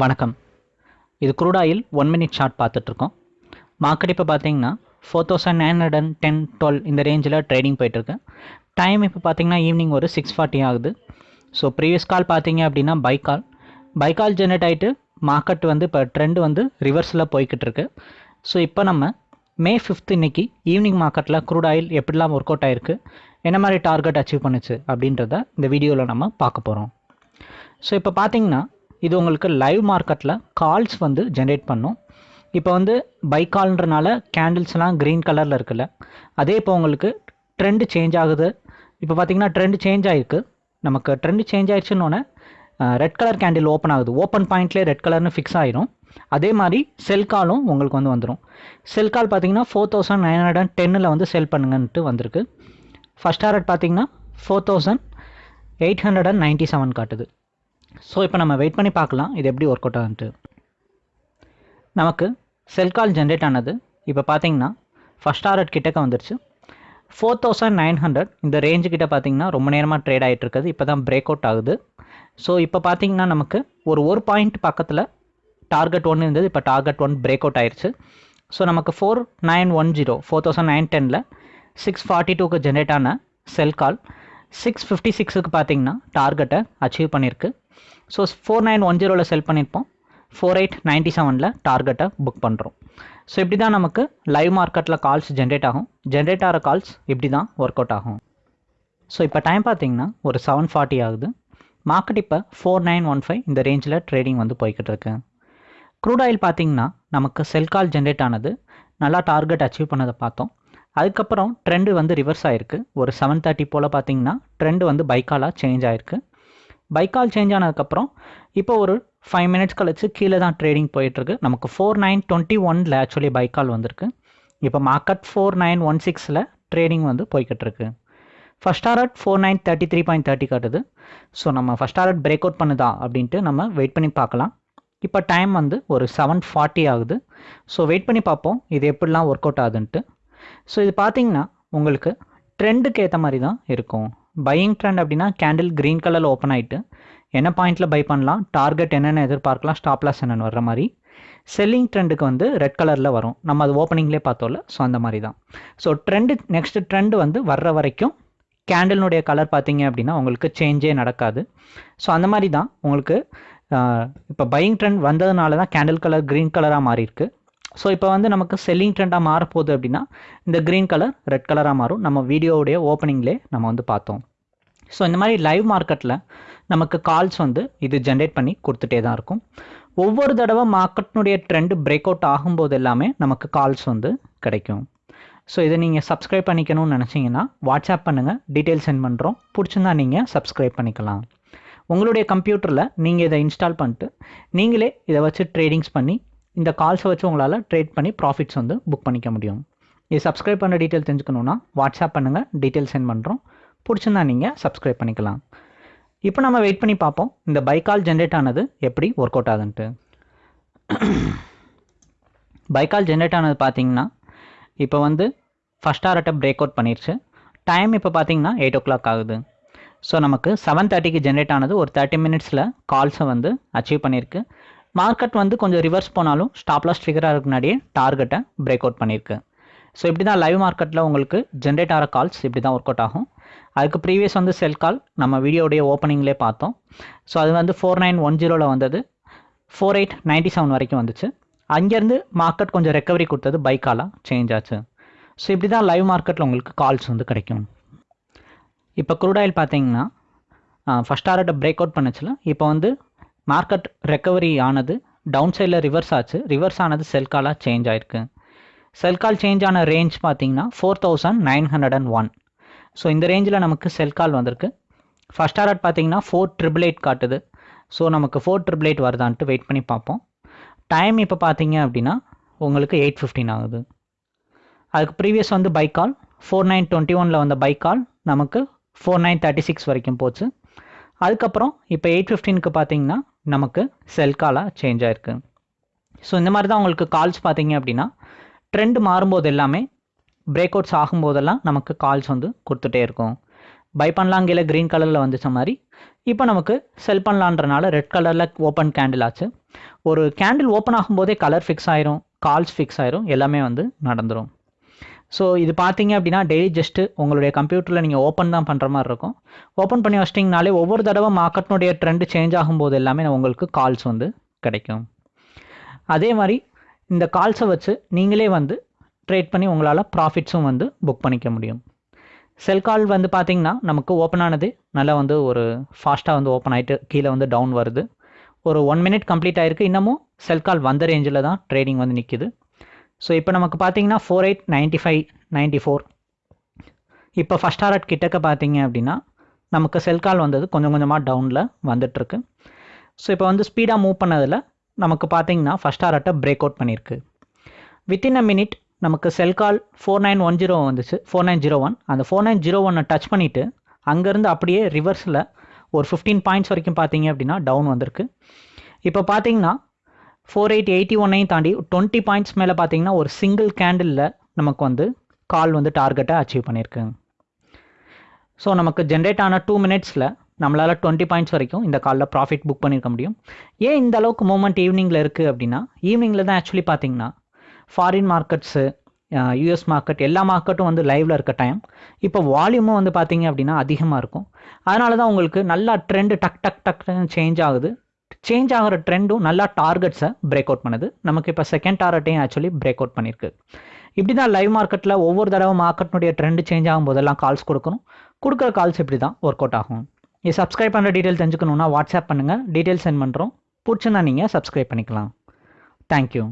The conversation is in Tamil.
வணக்கம். இது crude oil one minute short பார்த்துட்ருக்கோம். மார்க்கெட் இப்போ பார்த்தீங்கன்னா four thousand nine hundred and ten twelve இந்த ரேஞ்சில் ட்ரேடிங் போயிட்டுருக்கு டைம் இப்போ பார்த்தீங்கன்னா ஈவினிங் ஒரு சிக்ஸ் ஃபார்ட்டி ஆகுது. ஸோ ப்ரீவியஸ் கால் பார்த்தீங்க அப்படின்னா buy call buy call generate ஆகிட்டு மார்க்கெட் வந்து இப்போ ட்ரெண்ட் வந்து ரிவர்ஸில் போய்கிட்டு இருக்கு ஸோ இப்போ நம்ம மே ஃபிஃப்த் இன்னைக்கு ஈவினிங் மார்க்கெட்டில் க்ரூட் ஆயில் எப்படிலாம் ஒர்க் அவுட் ஆயிருக்கு என்ன மாதிரி டார்கெட் அச்சீவ் பண்ணுச்சு அப்படின்றத இந்த வீடியோவில் நம்ம பார்க்க போகிறோம் ஸோ இப்போ பார்த்தீங்கன்னா இது உங்களுக்கு லைவ் மார்க்கெட்டில் கால்ஸ் வந்து ஜென்ரேட் பண்ணும். இப்போ வந்து பை கால்ன்றனால கேண்டில்ஸ்லாம் க்ரீன் கலரில் இருக்குல்ல அதே இப்போ உங்களுக்கு ட்ரெண்டு சேஞ்ச் ஆகுது. இப்போ பார்த்தீங்கன்னா ட்ரெண்ட் சேஞ்ச் ஆகிருக்கு நமக்கு ட்ரெண்ட் சேஞ்ச் ஆயிடுச்சுன்னொன்னே ரெட் கலர் கேண்டில் ஓப்பன் ஆகுது. ஓப்பன் பாயிண்ட்லேயே ரெட் கலர்னு ஃபிக்ஸ் ஆயிரும். அதே மாதிரி செல் காலும் உங்களுக்கு வந்து வந்துடும் செல் கால் பார்த்தீங்கன்னா four thousand nine hundred and டென்னில் வந்து செல் பண்ணுங்கன்ட்டு வந்திருக்கு. ஃபஸ்ட் டாரட் பார்த்தீங்கன்னா four thousand eight hundred and ninety seven காட்டுது. ஸோ இப்போ நம்ம வெயிட் பண்ணி பார்க்கலாம் இது எப்படி ஒர்க் அவுட் ஆகுது நமக்கு செல் கால் ஜென்ரேட் ஆனது இப்போ பார்த்தீங்கன்னா ஃபஸ்ட் டாரட் கிட்டக்க வந்துருச்சு. ஃபோர் தௌசண்ட் நைன் ஹண்ட்ரட் இந்த ரேஞ்சு கிட்ட பார்த்தீங்கன்னா ரொம்ப நேரமாக ட்ரேட் ஆகிட்டு இருக்குது. இப்போ தான் பிரேக் அவுட் ஆகுது. ஸோ இப்போ பார்த்தீங்கன்னா நமக்கு ஒரு ஒரு பாயிண்ட் பக்கத்தில் டார்கெட் ஒன்று இருந்தது. இப்போ டார்கெட் ஒன் பிரேக் அவுட் ஆயிடுச்சு ஸோ நமக்கு four nine one zero four thousand nine டெனில் சிக்ஸ் ஃபார்ட்டி டூக்கு ஜென்ரேட் ஆன செல் கால் சிக்ஸ் ஃபிஃப்டி சிக்ஸுக்கு பார்த்தீங்கன்னா டார்கெட்டை அச்சீவ் பண்ணியிருக்கு ஸோ ஃபோர் நைன் ஒன் ஜீரோவில் செல் பண்ணியிருப்போம் ஃபோர் எயிட் நைன்ட்டி செவனில் டார்கெட்டை புக் பண்ணுறோம் ஸோ இப்படி தான் நமக்கு லைவ் மார்க்கெட்டில் கால்ஸ் ஜென்ரேட் ஆகும். ஜென்ரேட் ஆகிற கால்ஸ் இப்படி தான் ஒர்க் அவுட் ஆகும். ஸோ இப்போ டைம் பார்த்தீங்கன்னா ஒரு செவன் ஃபார்ட்டி ஆகுது. மார்க்கெட் இப்போ ஃபோர் நைன் ஒன் ஃபைவ் இந்த ரேஞ்சில் ட்ரேடிங் வந்து போய்கிட்டு இருக்கு. க்ரூட் ஆயில் பார்த்தீங்கன்னா நமக்கு செல் கால் ஜென்ரேட் ஆனது நல்லா டார்கெட் அச்சீவ் பண்ணதை பார்த்தோம். அதுக்கப்புறம் ட்ரெண்டு வந்து ரிவர்ஸ் ஆயிருக்கு. ஒரு செவன் தேர்ட்டி போல் பார்த்தீங்கன்னா ட்ரெண்டு வந்து பைக்காலாக சேஞ்ச் ஆயிருக்கு. பைக்கால் சேஞ்ச் ஆனதுக்கப்புறம் இப்போ ஒரு ஃபைவ் மினிட்ஸ் கழிச்சு கீழே தான் ட்ரேடிங் போயிட்டுருக்கு. நமக்கு ஃபோர் நைன் டுவெண்ட்டி ஒனில் ஆக்சுவலி பைக்கால் வந்திருக்கு. இப்போ மார்க்கெட் ஃபோர் நைன் ஒன் சிக்ஸில் ட்ரேடிங் வந்து போய்கிட்டு இருக்கு first target four nine thirty three point thirty காட்டுது. ஸோ நம்ம ஃபஸ்ட் டாரட் பிரேக் அவுட் பண்ணுதா அப்படின்ட்டு நம்ம வெயிட் பண்ணி பார்க்கலாம். இப்போ டைம் வந்து ஒரு செவன் ஃபார்ட்டி ஆகுது. ஸோ வெயிட் பண்ணி பார்ப்போம். இது எப்படிலாம் ஒர்க் அவுட் ஆகுதுன்ட்டு. ஸோ இது பார்த்தீங்கன்னா உங்களுக்கு ட்ரெண்டுக்கு ஏற்ற மாதிரி தான் இருக்கும். பையிங் ட்ரெண்ட் அப்படின்னா கேண்டில் க்ரீன் கலரில் ஓப்பன் ஆகிட்டு என்ன பாயிண்ட்டில் பை பண்ணலாம்? டார்கெட் என்னென்ன எதிர்பார்க்கலாம் ஸ்டாப் லாஸ் என்னென்னு வர்ற மாதிரி. செல்லிங் ட்ரெண்டுக்கு வந்து ரெட் கலரில் வரும். நம்ம அது ஓப்பனிங்லேயே பார்த்தோம்ல ஸோ அந்த மாதிரி தான். ஸோ ட்ரெண்டு நெக்ஸ்ட் ட்ரெண்டு வந்து வர்ற வரைக்கும் கேண்டில்னுடைய கலர் பார்த்தீங்க அப்படின்னா உங்களுக்கு சேஞ்சே நடக்காது. ஸோ அந்த மாதிரி தான் உங்களுக்கு இப்போ பையிங் ட்ரெண்ட் வந்ததுனால தான் கேண்டில் கலர் க்ரீன் கலராக மாறி இருக்கு ஸோ இப்போ வந்து நமக்கு செல்லிங் ட்ரெண்டாக மாறப்போகுது அப்படின்னா இந்த க்ரீன் கலர் ரெட் கலராக மாறும். நம்ம வீடியோவுடைய ஓப்பனிங்லேயே நம்ம வந்து பார்த்தோம். ஸோ இந்த மாதிரி லைவ் மார்க்கெட்டில் நமக்கு கால்ஸ் வந்து இது ஜென்ரேட் பண்ணி கொடுத்துட்டே தான் இருக்கும். ஒவ்வொரு தடவை மார்க்கெட்னுடைய ட்ரெண்டு பிரேக் அவுட் ஆகும்போது எல்லாமே நமக்கு கால்ஸ் வந்து கிடைக்கும். ஸோ இதை நீங்கள் சப்ஸ்கிரைப் பண்ணிக்கணும்னு நினச்சிங்கன்னா வாட்ஸ்அப் பண்ணுங்கள் டீட்டெயில் சென்ட் பண்ணுறோம் பிடிச்சிருந்தா நீங்கள் சப்ஸ்கிரைப் பண்ணிக்கலாம். உங்களுடைய கம்ப்யூட்டரில் நீங்கள் இதை இன்ஸ்டால் பண்ணிட்டு நீங்களே இதை வச்சு ட்ரேடிங்ஸ் பண்ணி இந்த கால்ஸை வச்சு உங்களால் ட்ரேட் பண்ணி ப்ராஃபிட்ஸ் வந்து புக் பண்ணிக்க முடியும். இது சப்ஸ்கிரைப் பண்ண டீட்டெயில் தெரிஞ்சுக்கணுன்னா வாட்ஸ்அப் பண்ணுங்கள் டீட்டெயில் சென்ட் பண்ணுறோம் பிடிச்சிருந்தா நீங்கள் சப்ஸ்கிரைப் பண்ணிக்கலாம். இப்போ நம்ம வெயிட் பண்ணி பார்ப்போம். இந்த பைக்கால் ஜென்ரேட் ஆனது எப்படி ஒர்க் அவுட் ஆகுதுன்ட்டு பைக்கால் ஜென்ரேட் ஆனது பார்த்தீங்கன்னா இப்போ வந்து ஃபஸ்ட் டாரட்டை பிரேக் அவுட் பண்ணிருச்சு. டைம் இப்போ பார்த்தீங்கன்னா எயிட் ஓ கிளாக் ஆகுது. ஸோ நமக்கு செவன் தேர்ட்டிக்கு ஜென்ரேட் ஆனது ஒரு தேர்ட்டி மினிட்ஸில் கால்ஸை வந்து அச்சீவ் பண்ணியிருக்கு மார்க்கெட் வந்து கொஞ்சம் ரிவர்ஸ் போனாலும் ஸ்டாப்லாஸ் ஃபிகராக ஃபிகர் முன்னாடியே டார்கெட்டை பிரேக் அவுட் பண்ணியிருக்கு ஸோ இப்படி தான் லைவ் மார்க்கெட்டில் உங்களுக்கு ஜென்ரேட் ஆகிற கால்ஸ் இப்படி தான் ஒர்க் அவுட் ஆகும். அதுக்கு ப்ரீவியஸ் வந்து செல் கால் நம்ம வீடியோடைய ஓப்பனிங்லேயே பார்த்தோம். ஸோ அது வந்து ஃபோர் நைன் ஒன் ஜீரோவில் வந்தது. ஃபோர் எயிட் நைன்ட்டி செவன் வரைக்கும் வந்துச்சு. அங்கேருந்து மார்க்கெட் கொஞ்சம் ரெக்கவரி கொடுத்தது பைக்காலாக சேஞ்ச் ஆச்சு. ஸோ இப்படி தான் லைவ் மார்க்கெட்டில் உங்களுக்கு கால்ஸ் வந்து கிடைக்கும். இப்போ குரூடாயில் ஆயில் பார்த்தீங்கன்னா ஃபஸ்ட் டாரட்டை பிரேக் அவுட் பண்ணுச்சுல. இப்போ வந்து மார்க்கெட் ரெக்கவரி ஆனது டவுன் சைடில் ரிவர்ஸ் ஆச்சு. ரிவர்ஸ் ஆனது செல் காலாக சேஞ்ச் ஆயிருக்கு. செல் கால் சேஞ்ச் ஆன ரேஞ்ச் பார்த்தீங்கன்னா four thousand nine hundred and one so இந்த ரேஞ்சில் நமக்கு செல் கால் வந்திருக்கு. ஃபஸ்ட் ஆர்ட் பார்த்தீங்கன்னா ஃபோர் ட்ரிபிள் எயிட் காட்டுது. ஸோ நமக்கு ஃபோர் ட்ரிபிள் எயிட் வருதான்ட்டு வெயிட் பண்ணி பார்ப்போம். டைம் இப்போ பார்த்தீங்க அப்படின்னா உங்களுக்கு எயிட் ஃபிஃப்டின் ஆகுது. அதுக்கு ப்ரீவியஸ் வந்து buy call four nine twenty ஒனில் வந்த பைக் கால் நமக்கு ஃபோர் நைன் தேர்ட்டி சிக்ஸ் வரைக்கும் போச்சு. அதுக்கப்புறம் இப்போ எயிட் ஃபிஃப்டீனுக்கு பார்த்தீங்கன்னா நமக்கு செல் காலாக சேஞ்ச் ஆயிருக்கு. ஸோ இந்த மாதிரி தான் உங்களுக்கு கால்ஸ் பார்த்தீங்க அப்படின்னா ட்ரெண்ட் மாறும்போது எல்லாமே பிரேக் அவுட்ஸ் ஆகும்போதெல்லாம் நமக்கு கால்ஸ் வந்து கொடுத்துட்டே இருக்கும். பை பண்ணலாம் கீழே க்ரீன் கலரில் வந்துச்ச மாதிரி. இப்போ நமக்கு செல் பண்ணலான்றனால ரெட் கலரில் ஓப்பன் கேண்டில் ஆச்சு. ஒரு கேண்டில் ஓப்பன் ஆகும்போதே கலர் ஃபிக்ஸ் ஆயிரும் கால்ஸ் ஃபிக்ஸ் ஆயிரும் எல்லாமே வந்து நடந்துடும் ஸோ இது பார்த்தீங்க அப்படின்னா டெய்லி ஜஸ்ட்டு உங்களுடைய கம்ப்யூட்டரில் நீங்கள் ஓப்பன் தான் பண்ணுற மாதிரி இருக்கும். ஓப்பன் பண்ணி வச்சிட்டிங்கனாலே ஒவ்வொரு தடவை மார்க்கெட்னுடைய ட்ரெண்டு சேஞ்ச் ஆகும்போது எல்லாமே உங்களுக்கு கால்ஸ் வந்து கிடைக்கும். அதே மாதிரி இந்த கால்ஸை வச்சு நீங்களே வந்து ட்ரேட் பண்ணி உங்களால் ப்ராஃபிட்ஸும் வந்து புக் பண்ணிக்க முடியும். செல் கால் வந்து பார்த்திங்கன்னா நமக்கு ஓப்பன் ஆனது நல்லா வந்து ஒரு ஃபாஸ்ட்டாக வந்து ஓப்பன் ஆகிட்டு கீழே வந்து டவுன் வருது. ஒரு ஒன் மினிட் கம்ப்ளீட் ஆகிருக்கு இன்னமும் செல் கால் வந்த ரேஞ்சில் தான் ட்ரேடிங் வந்து நிற்கிது ஸோ இப்போ நமக்கு பார்த்தீங்கன்னா four eight ninety five ninety four இப்போ ஃபஸ்ட் ஆர்ட் கிட்டக்க பார்த்தீங்க அப்படின்னா நமக்கு செல் கால் வந்தது கொஞ்சம் கொஞ்சமாக டவுனில் வந்துட்டுருக்கு. ஸோ இப்போ வந்து ஸ்பீடாக மூவ் பண்ணதில் நமக்கு பார்த்தீங்கன்னா ஃபஸ்ட் ஆர்ட்டை பிரேக் அவுட் பண்ணியிருக்கு வித்தின் அ மினிட் நமக்கு sell call four nine one zero வந்துச்சு. ஃபோர் நைன் ஜீரோ ஒன் அந்த ஃபோர் நைன் ஜீரோ ஒன்னை டச் பண்ணிவிட்டு அங்கேருந்து அப்படியே ரிவர்ஸில் ஒரு ஃபிஃப்டீன் பாயிண்ட்ஸ் வரைக்கும் பார்த்தீங்க அப்படின்னா டவுன் வந்திருக்கு. இப்போ பார்த்தீங்கன்னா ஃபோர் எயிட் எயிட்டி ஒன்னையும் தாண்டி டுவெண்ட்டி பாயிண்ட்ஸ் மேலே பார்த்தீங்கன்னா ஒரு சிங்கிள் கேண்டிலில் நமக்கு வந்து கால் வந்து டார்கெட்டை அச்சீவ் பண்ணியிருக்கு. ஸோ நமக்கு ஜென்ரேட் ஆன டூ மினிட்ஸில் நம்மளால் டுவெண்ட்டி பாயிண்ட்ஸ் வரைக்கும் இந்த காலில் ப்ராஃபிட் புக் பண்ணியிருக்க முடியும். ஏன் இந்த அளவுக்கு மூமெண்ட் ஈவினிங்கில் இருக்குது அப்படின்னா ஈவினிங்கில் தான் ஆக்சுவலி பார்த்தீங்கன்னா ஃபாரின் மார்க்கெட்ஸு யூஎஸ் மார்க்கெட் எல்லா மார்க்கெட்டும் வந்து லைவில் இருக்க டைம் இப்போ வால்யூமும் வந்து பார்த்தீங்க அப்படின்னா அதிகமாக இருக்கும். அதனால தான் உங்களுக்கு நல்லா ட்ரெண்டு டக் டக் டக் சேஞ்ச் ஆகுது. சேஞ்ச் ஆகிற ட்ரெண்டும் நல்லா டார்கெட்ஸை பிரேக் அவுட் பண்ணுது. நமக்கு இப்போ செகண்ட் டார்கெட்டையும் ஆக்சுவலி பிரேக் அவுட் பண்ணியிருக்கு இப்படி தான் லைவ் மார்க்கெட்டில் ஒவ்வொரு தடவை மார்க்கெட்னுடைய ட்ரெண்டு சேஞ்ச் ஆகும் போதெல்லாம் கால்ஸ் கொடுக்கணும். கொடுக்குற கால்ஸ் இப்படி தான் ஒர்க் அவுட் ஆகும். இது சப்ஸ்கிரைப் பண்ணுற டீட்டெயில் தெரிஞ்சுக்கணுன்னா வாட்ஸ்அப் பண்ணுங்கள் டீட்டெயில் சென்ட் பண்ணுறோம் பிடிச்சுன்னா நீங்கள் சப்ஸ்கிரைப் பண்ணிக்கலாம். தேங்க்யூ